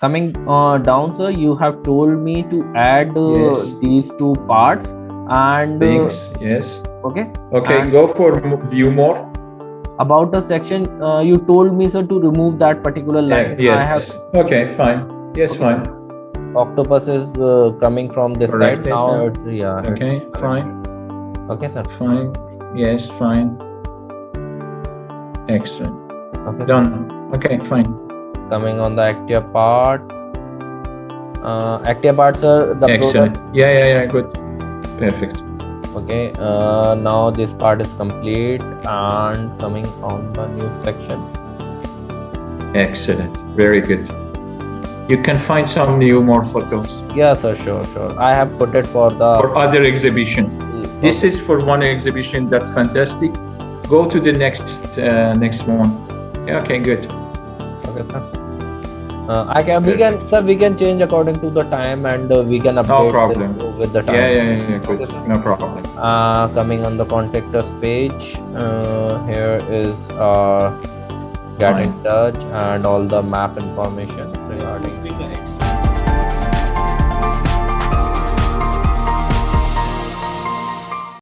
coming uh, down sir you have told me to add uh, Yes. these two parts and uh, Things, yes. okay Okay, And- go for view more. about the section uh, you told me sir to remove that particular line Yeah, i have yes. Okay, fine. Yes, Okay. fine. octopus is uh, coming from this Correct, side now it's yeah Okay, it's- fine. okay sir Fine. Yes, fine. Excellent. okay Done. Okay, fine. Coming on the active part uh, actia part sir the Excellent. product Yeah, yeah, yeah. Good. Perfect. okay uh, now this part is complete and coming on the new section Excellent. Very good. You can find some new more photos yeah sir sure sure i have put it for the for other exhibition. This is for one exhibition. That's fantastic. Go to the next uh, next one. Yeah, okay, good. okay sir uh, i can we can sir we can change according to the time and uh, we can update problem. With, with the time Yeah, yeah, yeah, yeah. Okay. No problem. uh, coming on the contact us page uh, here is uh, get in touch and all the map information regarding